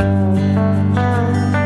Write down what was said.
Música